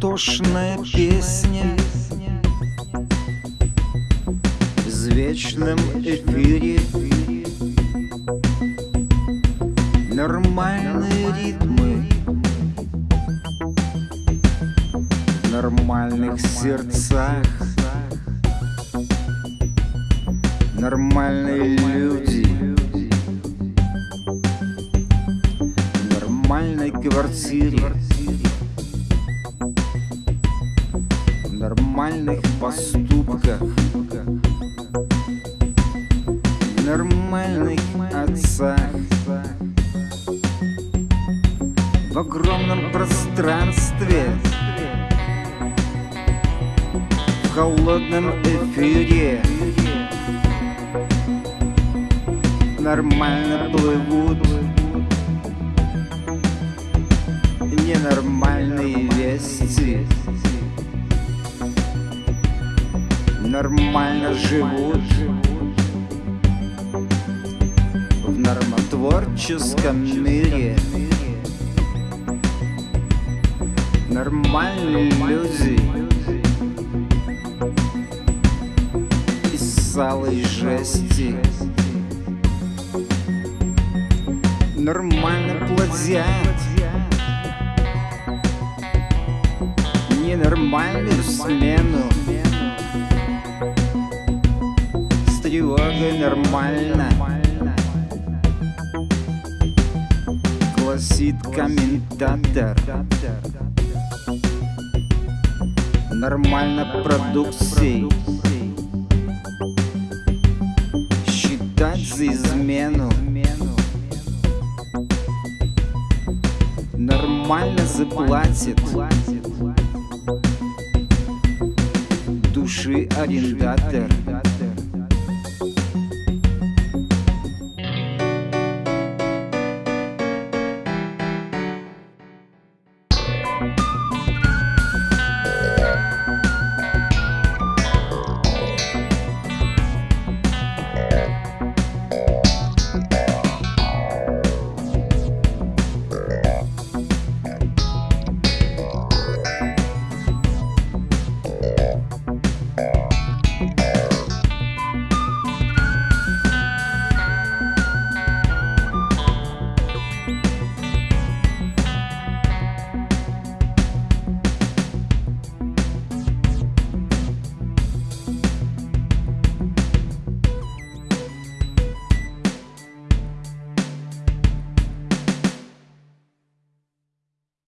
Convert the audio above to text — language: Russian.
Суматошная песня. В вечном эфире. Нормальные ритмы. В нормальных сердцах. Нормальные люди. В нормальной квартире нормальных поступках. Нормальных отцах. В огромном пространстве. В холодном эфире. Нормально плывут. Ненормальные вести Нормально живут. В нормотворческом мире Нормальные люди Из салой жести Нормально плодят. Ненормальную смену С тревогой нормально Гласит комментатор. Нормально продукцией Считать за измену. Нормально заплатит. Души арендатор